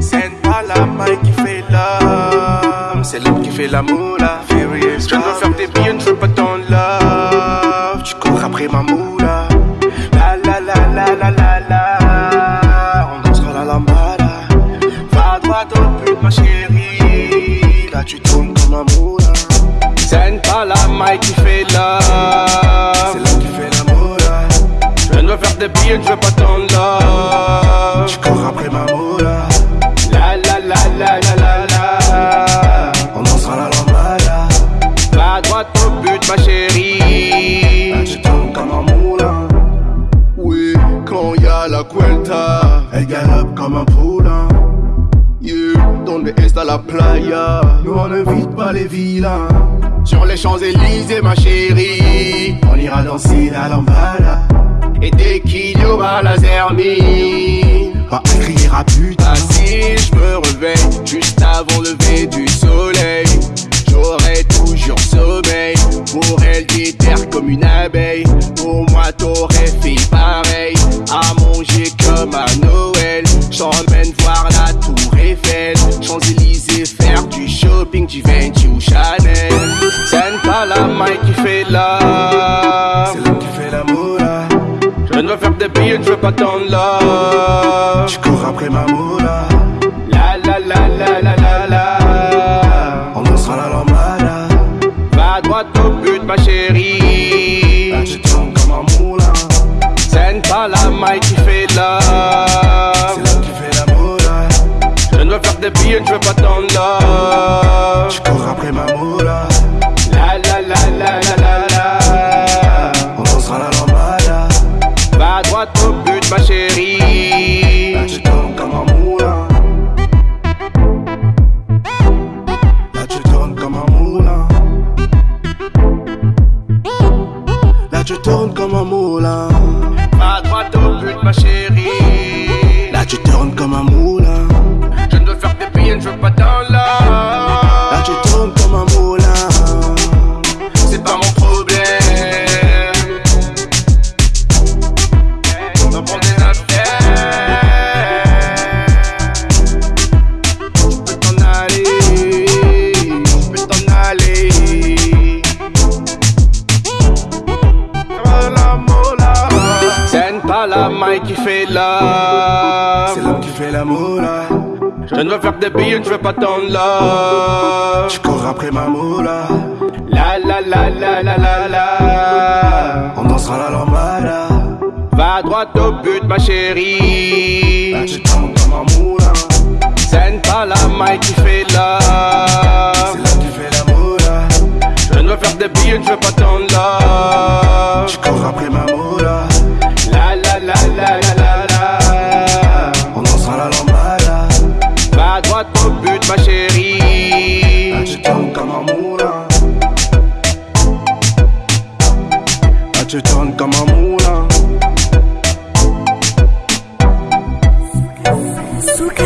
C'est pas la main qui fait l'homme, c'est l'homme qui fait l'amour là. Je veux faire des billets, je veux pas ton love. Tu cours après ma moula. La la la la la la la. On dansera la lambada. Va à droite au but, ma chérie. Là tu tournes comme un moula. C'est pas la main qui fait des je veux pas ton love. Tu cours après ma moula. La la la la la la la. On dansera la lambada. Va à droite au but, ma chérie. Là, tu tournes comme un moulin. Oui, quand y a la cuelta, elle galope comme un poulain. Yeah, donde está la playa? Nous on ne vide pas les vilains. Sur les Champs-Élysées, ma chérie. On ira danser la lambada. Aura la zermine, on criera putain. si je me réveille juste avant le lever du soleil, j'aurai toujours sommeil. Pour elle, terre comme une abeille. Pour moi, t'aurais fait pareil. À manger comme à Noël. J'emmène voir la Tour Eiffel. Champs-Élysées, faire du shopping, du Givenchy ou Chanel. C'est pas la main qui fait là. C'est Je billets, je veux pas ton love. Tu cours après ma moula. La la la la la la la. On dansera la lambada. Va à droite au but, ma chérie. Là, tu tournes comme un moulin. C'est pas la maille qui fait love. C'est l'homme qui fait l'amour là. Je ne veux faire des billets, je veux pas ton love. Tu cours après ma moula. But, ma chérie. Là, tu tournes comme un moulin. Là, tu tournes comme un moulin. Là, tu tournes comme la main qui fait l'homme. C'est l'homme qui fait la moula. Je ne veux faire des billets, je veux pas ton love. Tu cours après ma moula. La la la la la la la. On dansera la lambada. Va à droite au but, ma chérie. Là, tu tournes comme un moulin. C'est pas la main qui fait l'homme. C'est l'homme qui fait la moula. Je ne veux faire des billets, je veux pas ton love. Tu cours après ma moula. Là, tu tournes comme un moulin. Suka